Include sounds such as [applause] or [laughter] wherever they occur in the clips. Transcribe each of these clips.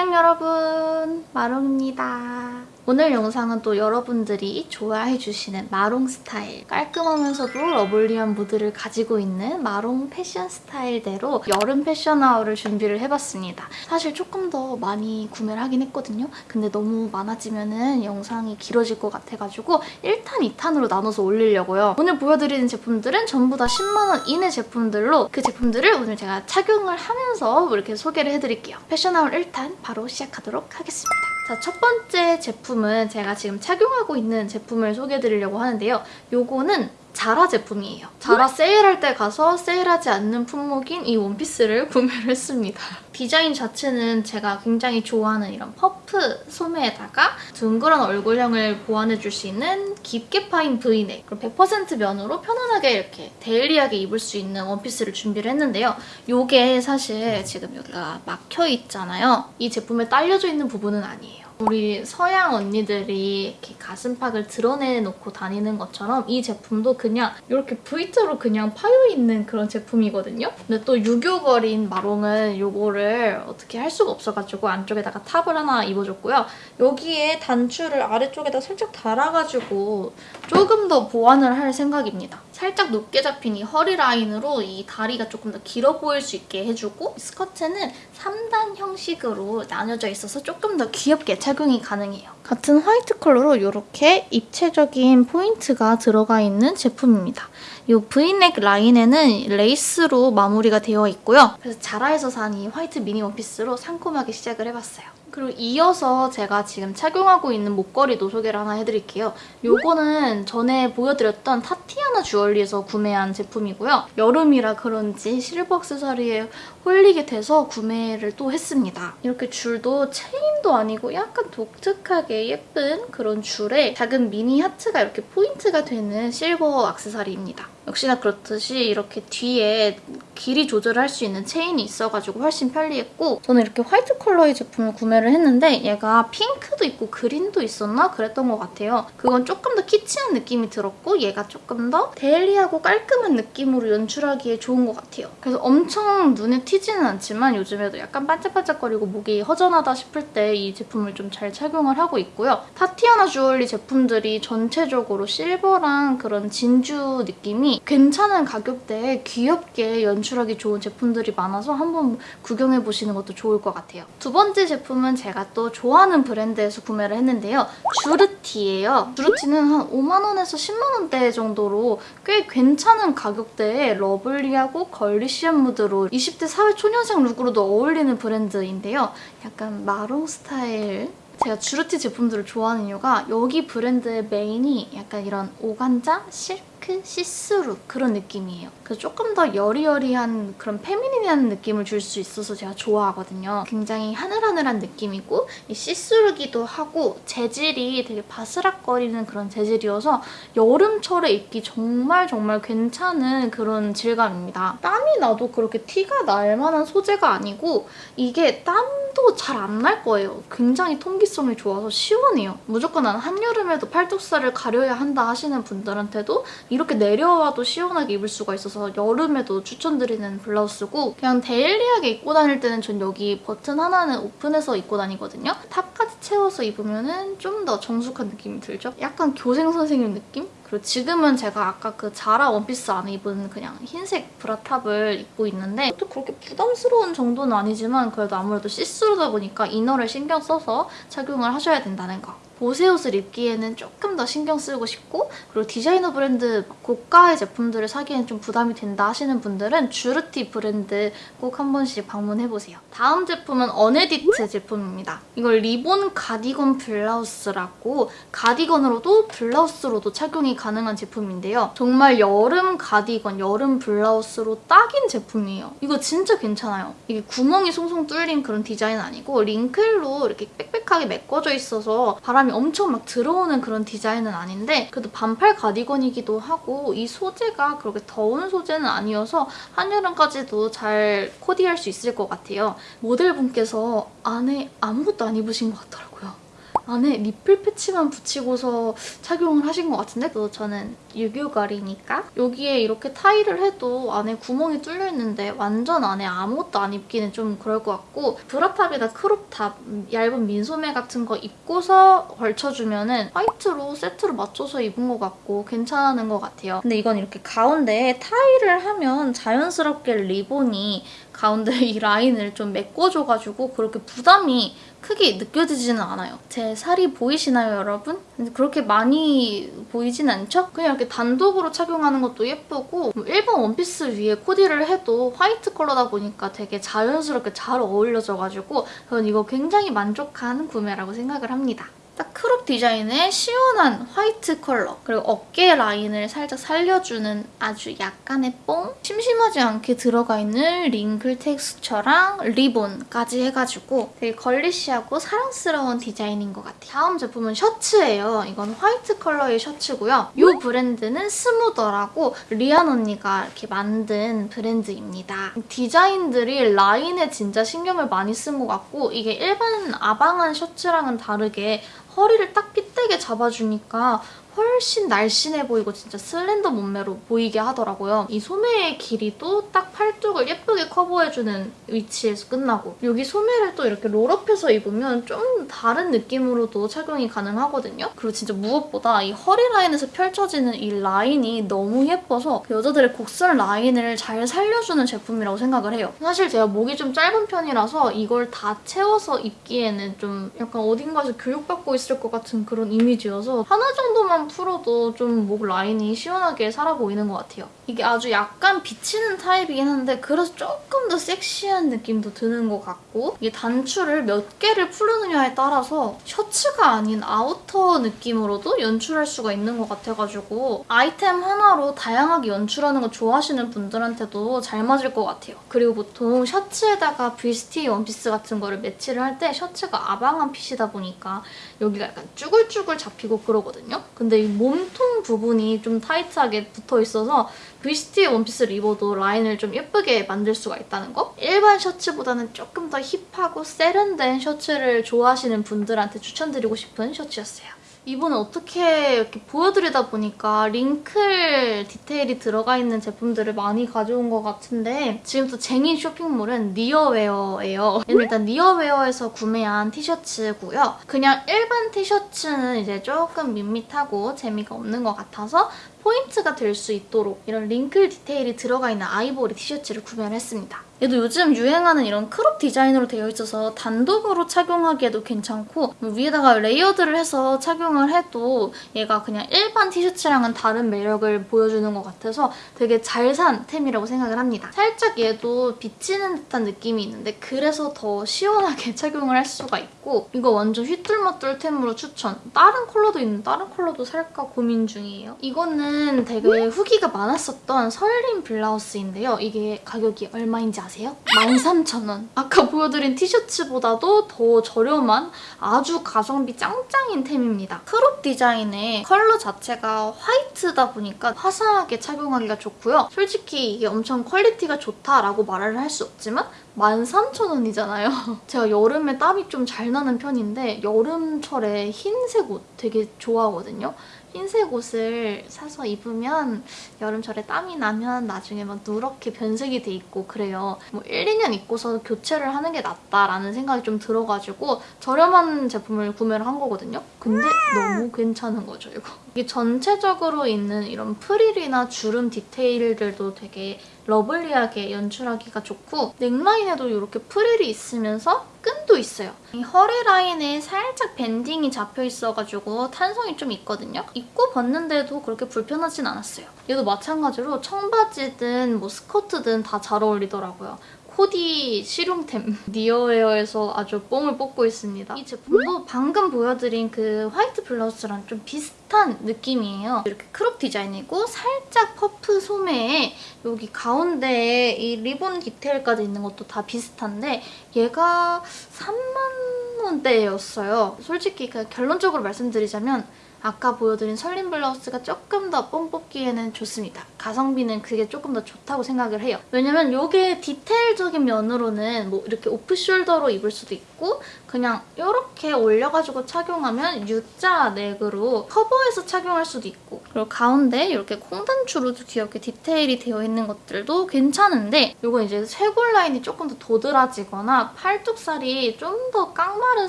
안녕 여러분 마롱입니다. 오늘 영상은 또 여러분들이 좋아해 주시는 마롱 스타일 깔끔하면서도 lovely한 무드를 가지고 있는 마롱 패션 스타일대로 여름 패션 haul을 준비를 해봤습니다. 사실 조금 더 많이 구매를 하긴 했거든요. 근데 너무 많아지면은 영상이 길어질 것 같아가지고 1탄, 2탄으로 나눠서 올리려고요. 오늘 보여드리는 제품들은 전부 다 10만 원 이내 제품들로 그 제품들을 오늘 제가 착용을 하면서 이렇게 소개를 해드릴게요. 패션아워 1탄 바로 시작하도록 하겠습니다. 자, 첫 번째 제품은 제가 지금 착용하고 있는 제품을 소개해드리려고 하는데요. 요거는 자라 제품이에요. 자라 세일할 때 가서 세일하지 않는 품목인 이 원피스를 [laughs] 구매를 했습니다. 디자인 자체는 제가 굉장히 좋아하는 이런 퍼프 소매에다가 둥그런 얼굴형을 보완해줄 수 있는 깊게 파인 브이넥 그리고 100% 면으로 편안하게 이렇게 daily하게 입을 수 있는 원피스를 준비를 했는데요. 이게 사실 지금 여기가 막혀있잖아요. 이 제품에 딸려져 있는 부분은 아니에요. 우리 서양 언니들이 이렇게 가슴팍을 드러내놓고 다니는 것처럼 이 제품도 그냥 이렇게 V자로 그냥 파여있는 그런 제품이거든요. 근데 또 유교걸인 마롱은 이거를 어떻게 할 수가 없어가지고 안쪽에다가 top을 하나 입어줬고요. 여기에 단추를 아래쪽에다 살짝 달아가지고 조금 더 보완을 할 생각입니다. 살짝 높게 잡힌 이 허리 라인으로 이 다리가 조금 더 길어 보일 수 있게 해주고 스커트는 3단 형식으로 나뉘어져 있어서 조금 더 귀엽게 착용이 가능해요. 같은 화이트 컬러로 이렇게 입체적인 포인트가 들어가 있는 제품입니다. 이 브이넥 라인에는 레이스로 마무리가 되어 있고요. 그래서 자라에서 산 이 화이트 미니 원피스로 상콤하게 시작을 해봤어요. 그리고 이어서 제가 지금 착용하고 있는 목걸이도 소개를 하나 해드릴게요. 요거는 전에 보여드렸던 타티아나 주얼리에서 구매한 제품이고요. 여름이라 그런지 실버 액세서리에 홀리게 돼서 구매를 또 했습니다. 이렇게 줄도 체인도 아니고 약간 독특하게 예쁜 그런 줄에 작은 미니 하트가 이렇게 포인트가 되는 실버 액세서리입니다. 역시나 그렇듯이 이렇게 뒤에 길이 조절할 수 있는 체인이 있어가지고 훨씬 편리했고 저는 이렇게 화이트 컬러의 제품을 구매를 했는데 얘가 핑크도 있고 그린도 있었나? 그랬던 것 같아요. 그건 조금 더 키치한 느낌이 들었고 얘가 조금 더 daily하고 깔끔한 느낌으로 연출하기에 좋은 것 같아요. 그래서 엄청 눈에 튀지는 않지만 요즘에도 약간 반짝반짝거리고 목이 허전하다 싶을 때 이 제품을 좀 잘 착용을 하고 있고요. 타티아나 주얼리 제품들이 전체적으로 실버랑 그런 진주 느낌이 괜찮은 가격대에 귀엽게 연출하기 좋은 제품들이 많아서 한번 구경해보시는 것도 좋을 것 같아요. 두 번째 제품은 제가 또 좋아하는 브랜드에서 구매를 했는데요. 주르티예요. 주르티는 한 5만 원에서 10만 원대 정도로 꽤 괜찮은 가격대에 lovely하고 girlish한 무드로 20대 사회 초년생 look으로도 어울리는 브랜드인데요. 약간 마롱 스타일 제가 주르티 제품들을 좋아하는 이유가 여기 브랜드의 메인이 약간 이런 organza, 실크, see-through 그런 느낌이에요. 그래서 조금 더 여리여리한 그런 feminine한 느낌을 줄 수 있어서 제가 좋아하거든요. 굉장히 하늘하늘한 느낌이고 see-through기도 하고 재질이 되게 바스락거리는 그런 재질이어서 여름철에 입기 정말 정말 괜찮은 그런 질감입니다. 땀이 나도 그렇게 티가 날 만한 소재가 아니고 이게 땀도 잘 안 날 거예요. 굉장히 통기성이 좋아서 시원해요. 무조건 난 한여름에도 팔뚝살을 가려야 한다 하시는 분들한테도 이렇게 내려와도 시원하게 입을 수가 있어서 여름에도 추천드리는 블라우스고 그냥 daily하게 입고 다닐 때는 전 여기 버튼 하나는 오픈해서 입고 다니거든요. top까지 채워서 입으면 좀 더 정숙한 느낌이 들죠? 약간 교생 선생님 느낌? 그리고 지금은 제가 아까 그 자라 원피스 안에 입은 그냥 흰색 bra top을 입고 있는데 또 그렇게 부담스러운 정도는 아니지만 그래도 아무래도 see-through다 보니까 inner를 신경 써서 착용을 하셔야 된다는 거. 보세 옷을 입기에는 조금 더 신경 쓰고 싶고 그리고 디자이너 브랜드 고가의 제품들을 사기에는 좀 부담이 된다 하시는 분들은 주르티 브랜드 꼭 한 번씩 방문해보세요. 다음 제품은 어네디트 제품입니다. 이걸 리본 가디건 블라우스라고 가디건으로도 블라우스로도 착용이 가능한 제품인데요. 정말 여름 가디건, 여름 블라우스로 딱인 제품이에요. 이거 진짜 괜찮아요. 이게 구멍이 송송 뚫린 그런 디자인은 아니고 wrinkle로 이렇게 빽빽하게 메꿔져 있어서 바람이 엄청 막 들어오는 그런 디자인은 아닌데 그래도 반팔 가디건이기도 하고 이 소재가 그렇게 더운 소재는 아니어서 한여름까지도 잘 코디할 수 있을 것 같아요. 모델분께서 안에 아무것도 안 입으신 것 같더라고요. 안에 nipple patch만 붙이고서 착용을 하신 것 같은데 또 저는 유교걸이니까 여기에 이렇게 타이를 해도 안에 구멍이 뚫려 있는데 완전 안에 아무것도 안 입기는 좀 그럴 것 같고 bra top이나 crop top 얇은 민소매 같은 거 입고서 걸쳐주면은 화이트로 세트로 맞춰서 입은 것 같고 괜찮은 것 같아요. 근데 이건 이렇게 가운데에 타이를 하면 자연스럽게 리본이 가운데 이 라인을 좀 메꿔줘가지고 그렇게 부담이 크게 느껴지지는 않아요. 제 살이 보이시나요, 여러분? 그렇게 많이 보이진 않죠? 그냥 이렇게 단독으로 착용하는 것도 예쁘고 뭐 일반 원피스 위에 코디를 해도 화이트 컬러다 보니까 되게 자연스럽게 잘 어울려져가지고 저는 이거 굉장히 만족한 구매라고 생각을 합니다. 딱 crop 디자인의 시원한 화이트 컬러 그리고 어깨 라인을 살짝 살려주는 아주 약간의 뽕 심심하지 않게 들어가 있는 wrinkle texture랑 리본까지 해가지고 되게 girlish하고 사랑스러운 디자인인 것 같아요. 다음 제품은 셔츠예요. 이건 화이트 컬러의 셔츠고요. 이 브랜드는 스무더라고 리안 언니가 이렇게 만든 브랜드입니다. 디자인들이 라인에 진짜 신경을 많이 쓴 것 같고 이게 일반 아방한 셔츠랑은 다르게 허리를 딱 fit되게 잡아주니까 훨씬 날씬해 보이고 진짜 slender 몸매로 보이게 하더라고요. 이 소매의 길이도 딱 팔뚝을 예쁘게 커버해주는 위치에서 끝나고 여기 소매를 또 이렇게 roll-up해서 입으면 좀 다른 느낌으로도 착용이 가능하거든요. 그리고 진짜 무엇보다 이 허리 라인에서 펼쳐지는 이 라인이 너무 예뻐서 그 여자들의 곡선 라인을 잘 살려주는 제품이라고 생각을 해요. 사실 제가 목이 좀 짧은 편이라서 이걸 다 채워서 입기에는 좀 약간 어딘가에서 교육받고 있을 것 같은 그런 이미지여서 하나 정도만 풀어도 좀 목 라인이 시원하게 살아 보이는 것 같아요. 이게 아주 약간 비치는 타입이긴 한데 그래서 조금 더 섹시한 느낌도 드는 것 같고 이게 단추를 몇 개를 풀느냐에 따라서 셔츠가 아닌 outer 느낌으로도 연출할 수가 있는 것 같아가지고 아이템 하나로 다양하게 연출하는 거 좋아하시는 분들한테도 잘 맞을 것 같아요. 그리고 보통 셔츠에다가 뷔스티에 원피스 같은 거를 매치를 할 때 셔츠가 아방한 fit이다 보니까 여기가 약간 쭈글쭈글 잡히고 그러거든요. 근데 이 몸통 부분이 좀 타이트하게 붙어 있어서 뷔스티에 원피스를 입어도 라인을 좀 예쁘게 만들 수가 있다는 거? 일반 셔츠보다는 조금 더 힙하고 세련된 셔츠를 좋아하시는 분들한테 추천드리고 싶은 셔츠였어요. 이번에 어떻게 이렇게 보여드리다 보니까 wrinkle 디테일이 들어가 있는 제품들을 많이 가져온 것 같은데 지금 또 쟁인 쇼핑몰은 니어웨어예요. 일단 니어웨어에서 구매한 티셔츠고요. 그냥 일반 티셔츠는 이제 조금 밋밋하고 재미가 없는 것 같아서 포인트가 될 수 있도록 이런 wrinkle 디테일이 들어가 있는 아이보리 티셔츠를 구매를 했습니다. 얘도 요즘 유행하는 이런 crop 디자인으로 되어 있어서 단독으로 착용하기에도 괜찮고 뭐 위에다가 layered를 해서 착용을 해도 얘가 그냥 일반 티셔츠랑은 다른 매력을 보여주는 것 같아서 되게 잘 산 템이라고 생각을 합니다. 살짝 얘도 비치는 듯한 느낌이 있는데 그래서 더 시원하게 [laughs] 착용을 할 수가 있고 이거 완전 휘뚤마뚤 템으로 추천! 다른 컬러도 있는 다른 컬러도 살까 고민 중이에요. 이거는 되게 후기가 많았었던 설린 블라우스인데요. 이게 가격이 얼마인지 아세요? 13,000원. 아까 보여드린 티셔츠보다도 더 저렴한 아주 가성비 짱짱인 템입니다. crop 디자인의 컬러 자체가 화이트다 보니까 화사하게 착용하기가 좋고요. 솔직히 이게 엄청 quality가 좋다라고 말을 할 수 없지만 13,000원이잖아요. [laughs] 제가 여름에 땀이 좀 잘 나는 편인데 여름철에 흰색 옷 되게 좋아하거든요. 흰색 옷을 사서 입으면 여름철에 땀이 나면 나중에 막 누렇게 변색이 돼 있고 그래요. 뭐 1, 2년 입고서 교체를 하는 게 낫다라는 생각이 좀 들어가지고 저렴한 제품을 구매를 한 거거든요. 근데 너무 괜찮은 거죠, 이거. 이게 전체적으로 있는 이런 프릴이나 주름 디테일들도 되게 lovely하게 연출하기가 좋고 넥라인에도 이렇게 프릴이 있으면서 끈도 있어요. 이 허리 라인에 살짝 banding이 잡혀 있어가지고 탄성이 좀 있거든요. 입고 벗는데도 그렇게 불편하진 않았어요. 얘도 마찬가지로 청바지든 뭐 스커트든 다 잘 어울리더라고요. 코디 실용템 [laughs] 니어웨어에서 아주 뽕을 뽑고 있습니다. 이 제품도 방금 보여드린 그 화이트 블라우스랑 좀 비슷한 느낌이에요. 이렇게 crop 디자인이고 살짝 퍼프 소매에 여기 가운데에 이 리본 디테일까지 있는 것도 다 비슷한데 얘가 3만 원대였어요. 솔직히 그 결론적으로 말씀드리자면 아까 보여드린 설린 블라우스가 조금 더 뽕 뽑기에는 좋습니다. 가성비는 그게 조금 더 좋다고 생각을 해요. 왜냐면 이게 디테일적인 면으로는 뭐 이렇게 off-shoulder로 입을 수도 있고 그냥 이렇게 올려가지고 착용하면 U자 넥으로 커버해서 착용할 수도 있고 그리고 가운데 이렇게 콩단추로도 귀엽게 디테일이 되어 있는 것들도 괜찮은데 이건 이제 쇄골 라인이 조금 더 도드라지거나 팔뚝살이 좀 더 깡마른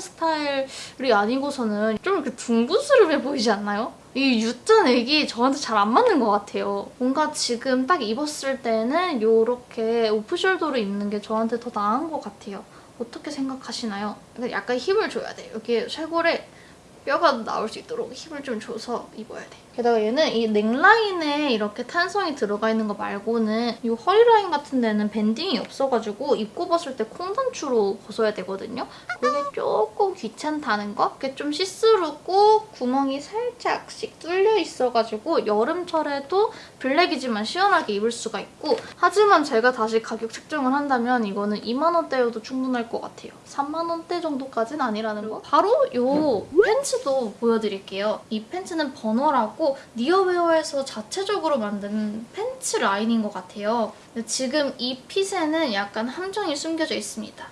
스타일이 아니고서는 좀 이렇게 둥그스름해 보이지 않나요? 이 U자 넥이 저한테 잘 안 맞는 것 같아요. 뭔가 지금 딱 입었을 때는 이렇게 오프숄더로 입는 게 저한테 더 나은 것 같아요. 어떻게 생각하시나요? 약간 힘을 줘야 돼요. 여기 쇄골에 뼈가 나올 수 있도록 힘을 좀 줘서 입어야 돼. 게다가 얘는 이 넥라인에 이렇게 탄성이 들어가 있는 거 말고는 이 허리라인 같은 데는 banding이 없어가지고 입고 벗을 때 콩단추로 벗어야 되거든요. 그게 조금 귀찮다는 거? 그게 좀 시스루고 구멍이 살짝씩 뚫려 있어가지고 여름철에도 블랙이지만 시원하게 입을 수가 있고 하지만 제가 다시 가격 책정을 한다면 이거는 2만 원대여도 충분할 것 같아요. 3만 원대 정도까지는 아니라는 거. 바로 이 팬츠 도 보여드릴게요. 이 팬츠는 버너라고 니어웨어에서 자체적으로 만든 팬츠 라인인 것 같아요. 지금 이 fit에는 약간 함정이 숨겨져 있습니다.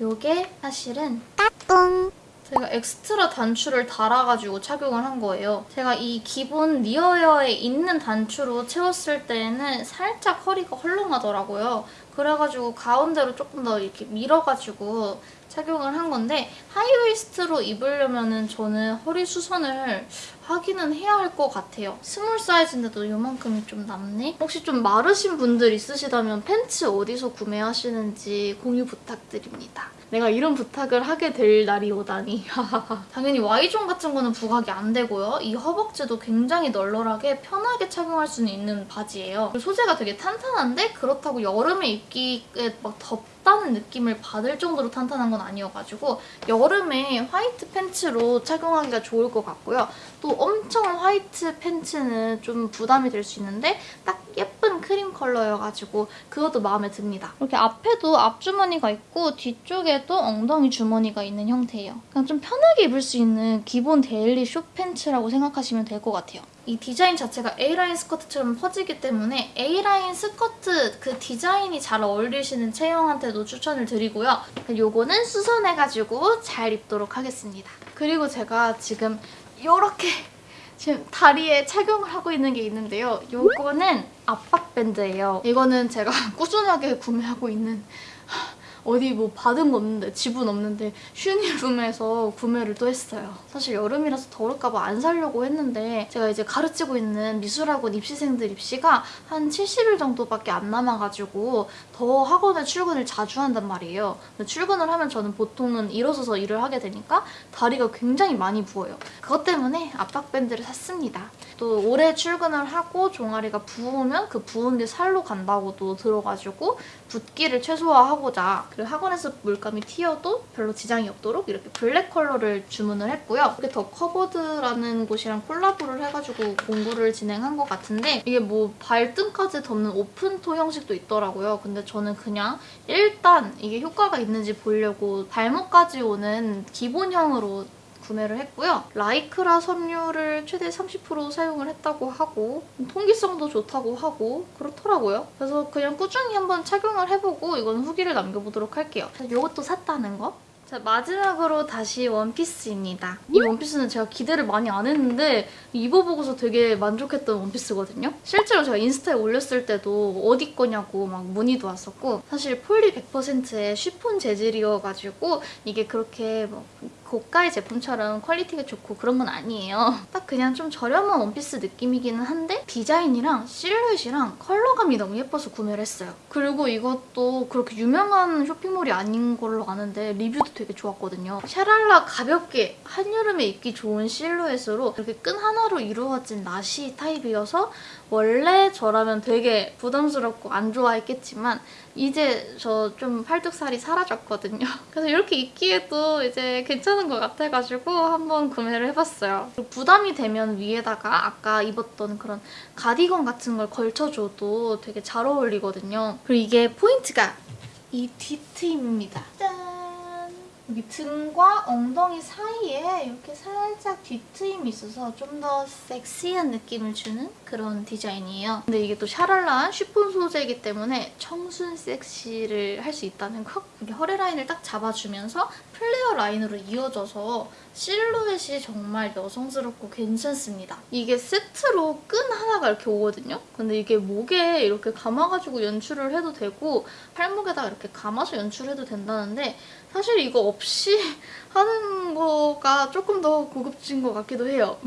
이게 사실은 따뚱 제가 엑스트라 단추를 달아가지고 착용을 한 거예요. 제가 이 기본 니어웨어에 있는 단추로 채웠을 때는 살짝 허리가 헐렁하더라고요. 그래가지고 가운데로 조금 더 이렇게 밀어가지고 착용을 한 건데 하이웨이스트로 입으려면 은 저는 허리 수선을 하기는 해야 할 것 같아요. small 사이즈인데도 이만큼이 좀 남네? 혹시 좀 마르신 분들 있으시다면 팬츠 어디서 구매하시는지 공유 부탁드립니다. 내가 이런 부탁을 하게 될 날이 오다니. [laughs] 당연히 Y zone 같은 거는 부각이 안 되고요. 이 허벅지도 굉장히 널널하게 편하게 착용할 수 있는 바지예요. 소재가 되게 탄탄한데 그렇다고 여름에 입기에 막 덥다는 느낌을 받을 정도로 탄탄한 건 아니어가지고 여름에 white 팬츠로 착용하기가 좋을 것 같고요. 또 엄청 white 팬츠는 좀 부담이 될 수 있는데 딱 예쁜 크림 컬러여가지고 그것도 마음에 듭니다. 이렇게 앞에도 앞주머니가 있고 뒤쪽에도 엉덩이 주머니가 있는 형태예요. 그냥 좀 편하게 입을 수 있는 기본 daily short 팬츠라고 생각하시면 될 것 같아요. 이 디자인 자체가 A라인 스커트처럼 퍼지기 때문에 A라인 스커트 그 디자인이 잘 어울리시는 체형한테도 추천을 드리고요. 요거는 수선해가지고 잘 입도록 하겠습니다. 그리고 제가 지금 이렇게 지금 다리에 착용을 하고 있는 게 있는데요. 요거는 압박밴드예요. 이거는 제가 [laughs] 꾸준하게 구매하고 있는 어디 뭐 받은 거 없는데 집은 없는데 슈니룸에서 [laughs] 구매를 또 했어요. 사실 여름이라서 더울까 봐안 사려고 했는데 제가 이제 가르치고 있는 미술학원 입시생들 입시가 한 70일 정도밖에 안 남아가지고 더 학원에 출근을 자주 한단 말이에요. 출근을 하면 저는 보통은 일어서서 일을 하게 되니까 다리가 굉장히 많이 부어요. 그것 때문에 압박밴드를 샀습니다. 또 오래 출근을 하고 종아리가 부으면 그 부은 게 살로 간다고도 들어가지고 붓기를 최소화하고자 그리고 학원에서 물감이 튀어도 별로 지장이 없도록 이렇게 black 컬러를 주문을 했고요. 이게 더 커버드라는 곳이랑 콜라보를 해가지고 공구를 진행한 것 같은데 이게 뭐 발등까지 덮는 open toe 형식도 있더라고요. 근데 저는 그냥 일단 이게 효과가 있는지 보려고 발목까지 오는 기본형으로 구매를 했고요. 라이크라 섬유를 최대 30% 사용을 했다고 하고 통기성도 좋다고 하고 그렇더라고요. 그래서 그냥 꾸준히 한번 착용을 해보고 이건 후기를 남겨보도록 할게요. 이것도 샀다는 거. 자, 마지막으로 다시 원피스입니다. 이 원피스는 제가 기대를 많이 안 했는데 입어보고서 되게 만족했던 원피스거든요. 실제로 제가 인스타에 올렸을 때도 어디 거냐고 막 문의도 왔었고 사실 폴리 100%의 쉬폰 재질이어가지고 이게 그렇게 뭐 고가의 제품처럼 quality가 좋고 그런 건 아니에요. [laughs] 딱 그냥 좀 저렴한 원피스 느낌이기는 한데 디자인이랑 실루엣이랑 컬러감이 너무 예뻐서 구매를 했어요. 그리고 이것도 그렇게 유명한 쇼핑몰이 아닌 걸로 아는데 리뷰도 되게 좋았거든요. 샤랄라 가볍게 한여름에 입기 좋은 실루엣으로 이렇게 끈 하나로 이루어진 나시 타입이어서 원래 저라면 되게 부담스럽고 안 좋아했겠지만 이제 저 좀 팔뚝살이 사라졌거든요. [laughs] 그래서 이렇게 입기에도 이제 괜찮은 것 같아가지고 한번 구매를 해봤어요. 부담이 되면 위에다가 아까 입었던 그런 가디건 같은 걸 걸쳐줘도 되게 잘 어울리거든요. 그리고 이게 포인트가 이 뒤트임입니다. 짠! 여기 등과 엉덩이 사이에 이렇게 살짝 뒤트임이 있어서 좀 더 섹시한 느낌을 주는 그런 디자인이에요. 근데 이게 또 샤랄라한 쉬폰 소재이기 때문에 청순 섹시를 할 수 있다는 거. 이렇게 허리 라인을 딱 잡아주면서 플레어 라인으로 이어져서 실루엣이 정말 여성스럽고 괜찮습니다. 이게 세트로 끈 하나가 이렇게 오거든요. 근데 이게 목에 이렇게 감아가지고 연출을 해도 되고 팔목에다가 이렇게 감아서 연출해도 된다는데 사실 이거 없이 [laughs] 하는 거가 조금 더 고급진 것 같기도 해요.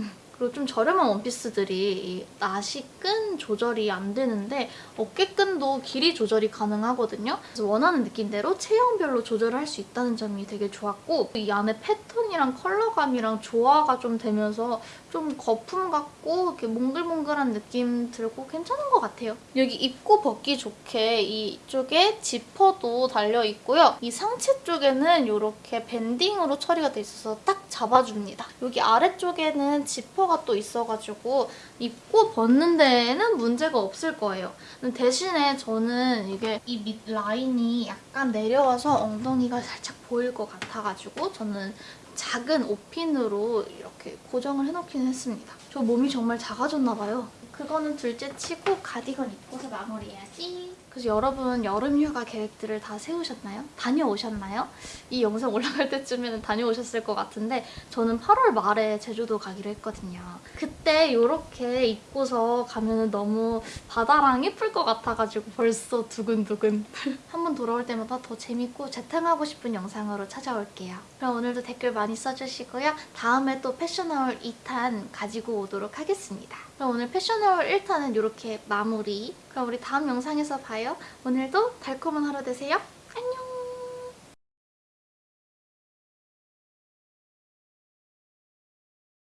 그리고 좀 저렴한 원피스들이 이 나시 끈 조절이 안 되는데 어깨끈도 길이 조절이 가능하거든요. 그래서 원하는 느낌대로 체형별로 조절을 할 수 있다는 점이 되게 좋았고 이 안에 패턴이랑 컬러감이랑 조화가 좀 되면서 좀 거품 같고 이렇게 몽글몽글한 느낌 들고 괜찮은 것 같아요. 여기 입고 벗기 좋게 이쪽에 지퍼도 달려 있고요. 이 상체 쪽에는 이렇게 밴딩으로 처리가 돼 있어서 딱 잡아줍니다. 여기 아래쪽에는 지퍼가 또 있어가지고 입고 벗는 데에는 문제가 없을 거예요. 대신에 저는 이게 이 밑 라인이 약간 내려와서 엉덩이가 살짝 보일 것 같아가지고 저는 작은 옷핀으로 이렇게 고정을 해놓기는 했습니다. 저 몸이 정말 작아졌나 봐요. 그거는 둘째 치고 가디건 입고서 마무리해야지. 그래서 여러분 여름 휴가 계획들을 다 세우셨나요? 다녀오셨나요? 이 영상 올라갈 때쯤에는 다녀오셨을 것 같은데 저는 8월 말에 제주도 가기로 했거든요. 그때 이렇게 입고서 가면 너무 바다랑 예쁠 것 같아가지고 벌써 두근두근. [laughs] 한번 돌아올 때마다 더 재밌고 재탕하고 싶은 영상으로 찾아올게요. 그럼 오늘도 댓글 많이 써주시고요. 다음에 또 패션하울 2탄 가지고 오도록 하겠습니다. 그럼 오늘 패션하울 1탄은 이렇게 마무리. 그럼 우리 다음 영상에서 봐요. 오늘도 달콤한 하루 되세요. 안녕!